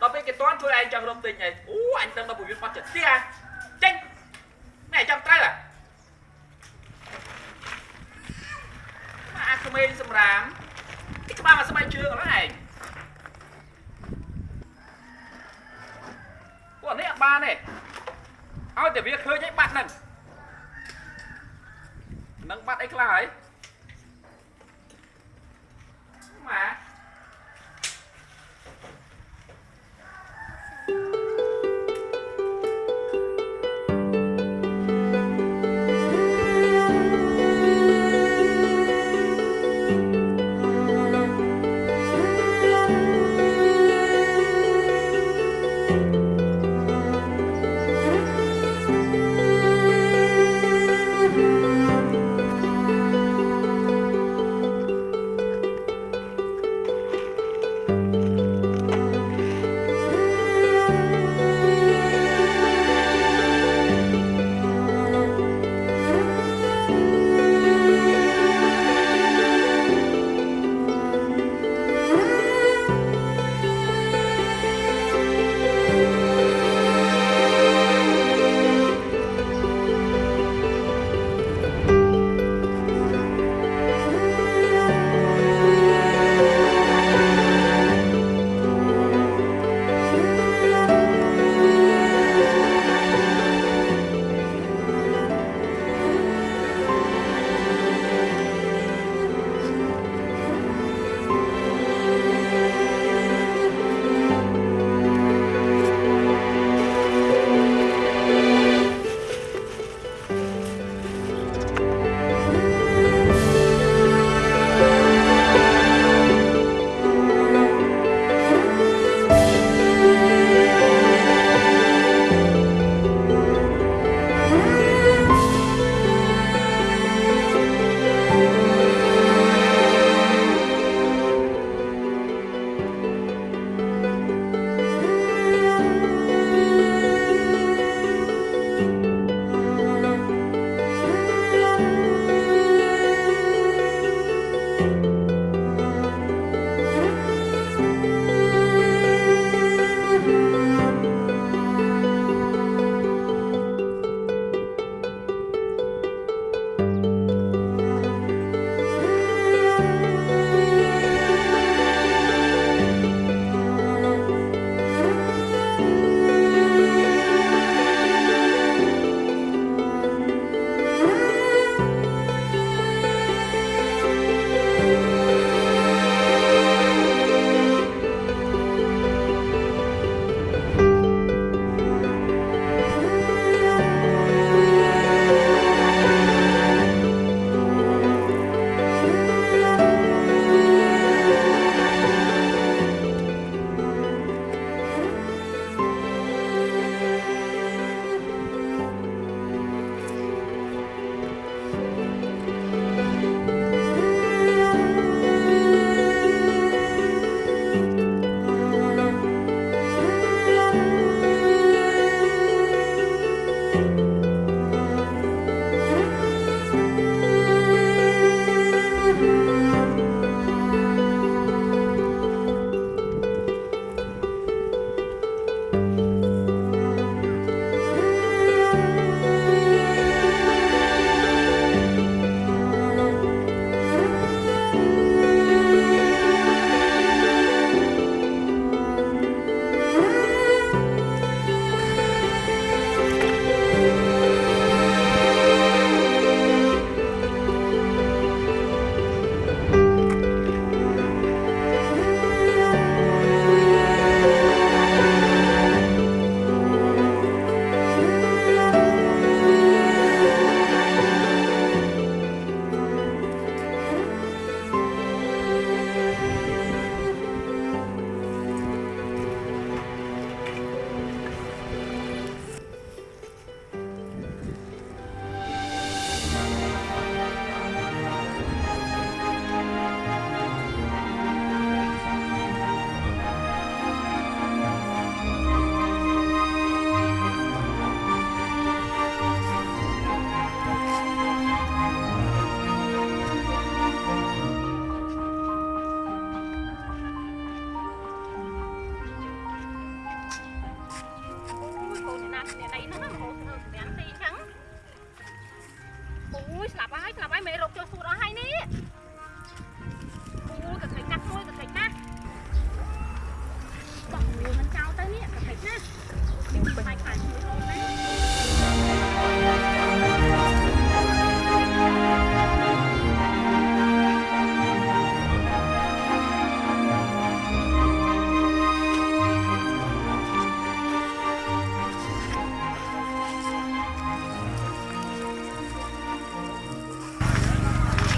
ដល់ពេលគេតន់ជួយឯងចង់រំទិញអីអូអញដឹងដល់ពួកវាបាត់ចិត្តទៀតអាចេញណែចាំត្រូវអាមកអាក្មេងសម្រាមគេក្បាលមកស្បែកជើងហ្នឹងឯងពួកនេះអត់បានទេឲ្យតែវាឃើញឯងបាត់ហ្នឹងនឹងបាត់អីខ្លះហើយម៉ា យខ្លាញ់មួយអូនណា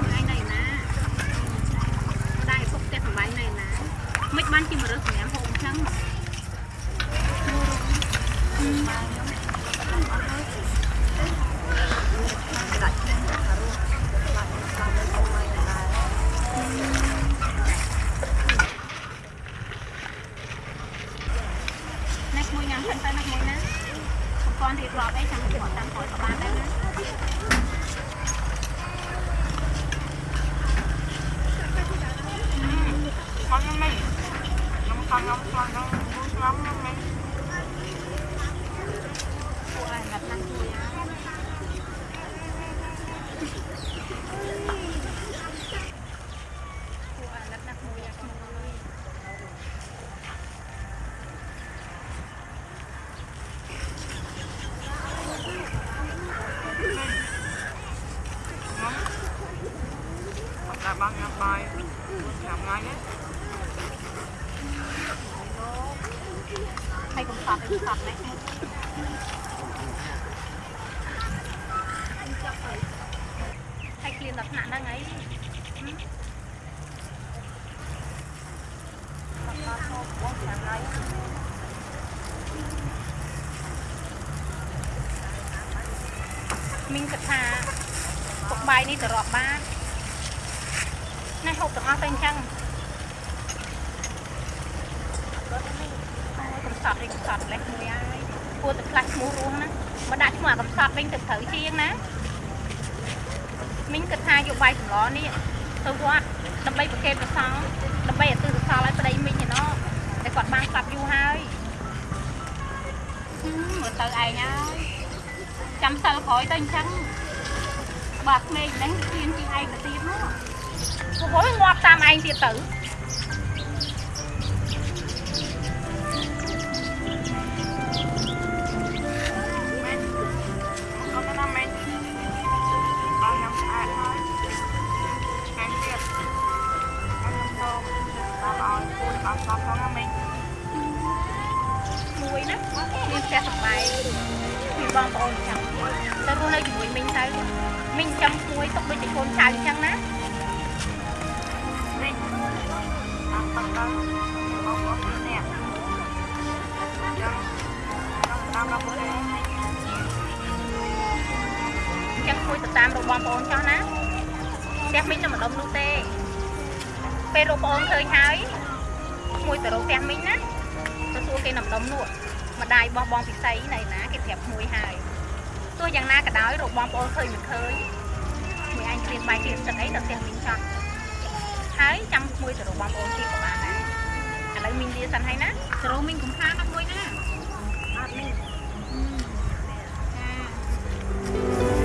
ថ្ងៃណៃណាម្ដាយពុកផ្ទះសំបាយណៃណាមិនបានជាមរើស ប្រព័ន្ធរៀបរាប់អីចាំគាត់តាមក្រោយក៏បានដែរណា con nó mày nó con nó con nó vui lắm nó mày ពួកអាណិត ថ្នាក់ហ្នឹងអីមីងគិតថាពុកបាយនេះទៅរាប់បានណាហូបទាំងអស់ទៅអញ្ចឹងកំសត់វិញកំសត់លេះមួយហើយគួរតែផ្លាស់ឈ្មោះរស់ណាបើដាក់ឈ្មោះអាកំសត់វិញទៅត្រូវជាងណា មីងគិតថាយកបាយសម្លនេះទៅវត្តដើម្បីប្រគេនព្រះសង្ឃដើម្បីឲ្យទិសសល់ឲ្យប្តីមីងឯណោះតែគាត់បានស្លាប់យូរហើយហឹមមើលទៅឯងហើយចាំសិលក្រោយទៅអញ្ចឹងបើក្មេងហ្នឹងជៀនជាងឯងទៅទៀតនោះព្រោះងាប់តាមឯងទៀតទៅ ផ្ទះសម្បែងមានបងប្អូនចាំទៅរស់នៅជាមួយមីងទៅមីងចាំមួយទុកដូចជាកូនចៅអញ្ចឹងណា mày ăn tao tao không có gì nè Dạ. Tao đâu có đây អញ្ចឹងមួយទៅតាមរកបងប្អូនចោះណាផ្ទះមីងនៅម្ដុំនោះទេពេលរកបងប្អូនឃើញហើយមួយទៅរកផ្ទះមីងណាទៅសួរគេនៅម្ដុំនោះ ម្ដាយរបស់បងពិសីនៅណាគេប្រាប់មួយហើយទោះយ៉ាងណាក៏ដោយរបស់បងប្អូនឃើញមិនឃើញមួយអញគ្រៀនបាយគ្រៀនទឹកអីទៅផ្ទះមីងចង់ហើយចាំមួយទៅរបស់បងប្អូនទៀតក៏បានដែរឥឡូវមីងលាសិនហើយណាចូលមីងកំខានដល់មួយណាអត់មីងចា